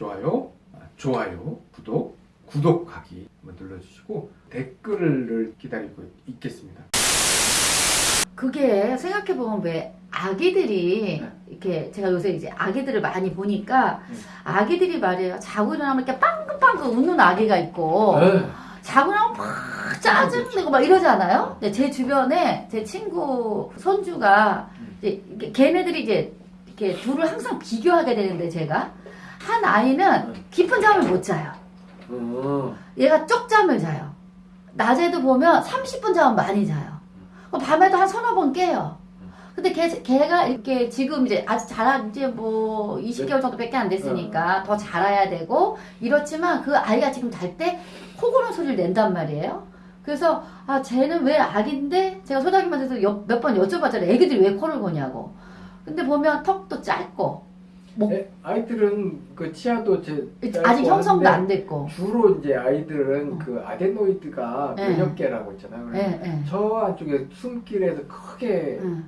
좋아요, 아, 좋아요, 구독, 구독하기 한번 눌러주시고 댓글을 기다리고 있겠습니다. 그게 생각해보면 왜 아기들이 네. 이렇게 제가 요새 이제 아기들을 많이 보니까 네. 아기들이 말이에요 자고 일어나면 이렇게 빵긋빵긋 웃는 아기가 있고 에이, 자고 나면 막 짜증내고 막 이러잖아요. 근데 제 주변에 제 친구 손주가 음. 이제 걔네들이 이제 이렇게 둘을 항상 비교하게 되는데 제가 한 아이는 음. 깊은 잠을 못 자요. 음, 얘가 쪽 잠을 자요. 낮에도 보면 30분 자면 많이 자요. 그럼 밤에도 한 서너 번 깨요. 근데 걔, 걔가 이렇게 지금 이제 아직 자라 이제 뭐 20개월 정도밖에 안 됐으니까 더 자라야 되고 이렇지만 그 아이가 지금 잘 때 코고는 소리를 낸단 말이에요. 그래서 아 쟤는 왜 아기인데 제가 소장님한테도 몇 번 여쭤봤잖아요. 애기들이 왜 코를 고냐고. 근데 보면 턱도 짧고 목- 에, 아이들은 그 치아도 제 아직 형성도 안 됐고. 주로 이제 아이들은 어. 그 아데노이드가 네. 개라고 있잖아요. 예. 저 안쪽에 숨길에서 크게 응.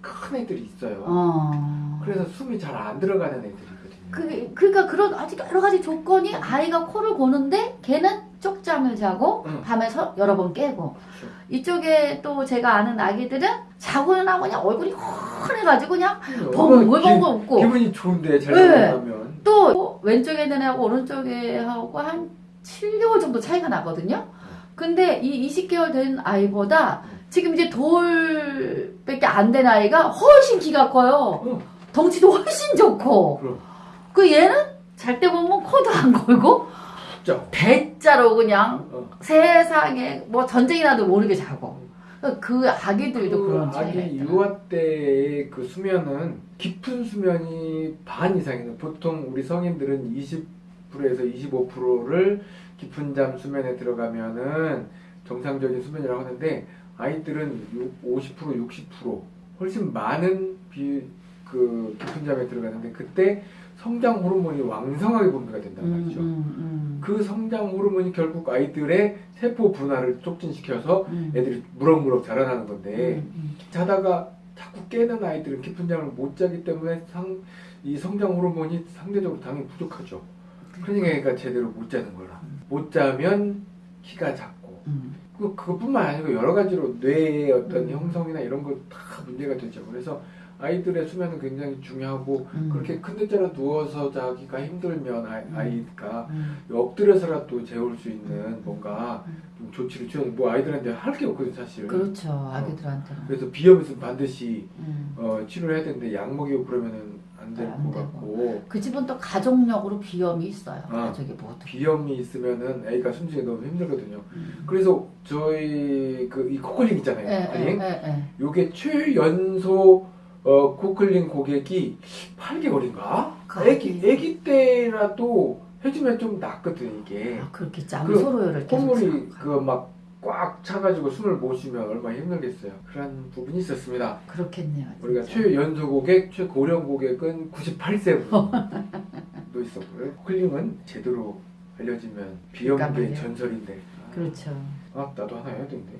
큰 애들이 있어요. 어. 그래서 숨이 잘 안 들어가는 애들이거든요. 그, 그러니까 그런 아직 여러 가지 조건이 아이가 코를 고는데 걔는 쪽잠을 자고 응. 밤에 서 여러 번 깨고 그렇죠. 이쪽에 또 제가 아는 아기들은 자고 일어나고 그냥 얼굴이 훤해가지고 그냥 벙벙벙벙 기- 웃고 기분이 좋은데 잘 네. 일어나면 또 왼쪽에 있는 애하고 오른쪽에 하고 한 7개월 정도 차이가 나거든요. 근데 이 20개월 된 아이보다 지금 이제 돌밖에 안 된 아이가 훨씬 키가 커요. 어. 덩치도 훨씬 좋고. 그럼 그 얘는 잘 때 보면 코도 안 걸고 진짜 대자로 그냥 어. 세상에 뭐 전쟁이 나도 모르게 자고. 그 아기들도 그 그런 아기. 유아 때의 그 수면은 깊은 수면이 반 이상이에요. 보통 우리 성인들은 20%에서 25%를 깊은 잠 수면에 들어가면은 정상적인 수면이라고 하는데 아이들은 50% 60% 훨씬 많은 비, 그 깊은 잠에 들어가는데 그때 성장 호르몬이 왕성하게 분비가 된단 음, 말이죠. 음, 그 성장 호르몬이 결국 아이들의 세포 분화를 촉진시켜서 음, 음. 애들이 무럭무럭 자라나는 건데 음, 음. 자다가 자꾸 깨는 아이들은 깊은 잠을 못 자기 때문에 상, 이 성장 호르몬이 상대적으로 당연히 부족하죠. 그러니까 애가 제대로 못 자는 거라. 못 자면 키가 작고 음. 그 그것뿐만 아니고 여러 가지로 뇌의 어떤 음. 형성이나 이런 거다 문제가 되죠. 그래서 아이들의 수면은 굉장히 중요하고 음. 그렇게 큰 데자로 누워서 자기가 힘들면 아이, 음. 아이가 음. 엎드려서라도 재울 수 있는 뭔가 좀 조치를 취하뭐 아이들한테 할 게 없거든 사실. 그렇죠 아기들한테는. 그래서 비염 있으면 반드시 음. 어, 치료를 해야 되는데 약 먹이고 그러면은 안될안 것. 같고 그 집은 또 가족력으로 비염이 있어요. 아. 가족이 모두. 비염이 있으면은 애가 숨쉬기 너무 힘들거든요. 음. 그래서 저희 그 이 코클링 있잖아요. 예, 예, 코클링. 예, 예. 요게 최연소 어, 코클링 고객이 8개월인가? 그 애기 애기 때라도 해주면 좀 낫거든 이게. 아, 그렇게 짬그 서로를 계속 콧물이 생각하고. 그막 꽉 차가지고 숨을 못 쉬면 얼마나 힘들겠어요. 그런 부분이 있었습니다. 그렇겠네요. 우리가 진짜. 최연소 고객, 최고령 고객은 98세도 있었고요. 클링은 제대로 알려지면 비염계 전설인데. 그렇죠. 음. 아 나도 하나 해야 되는데.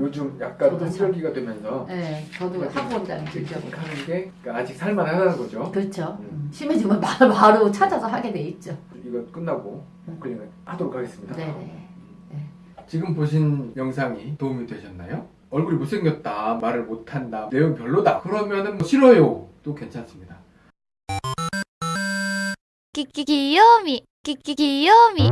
요즘 약간 환절기가 되면서 네 저도 하고 온다는 직접 하는 게 그러니까 아직 살만하다는 거죠? 그렇죠. 음. 음. 심해지면 바로 찾아서 하게 돼 있죠. 이거 끝나고 클릭을 음. 하도록 하겠습니다. 네, 네. 음. 네. 지금 보신 영상이 도움이 되셨나요? 얼굴이 못생겼다 말을 못한다 내용 별로다 그러면 뭐 싫어요. 또 괜찮습니다. 끼끼 귀요미 끼끼 귀요미.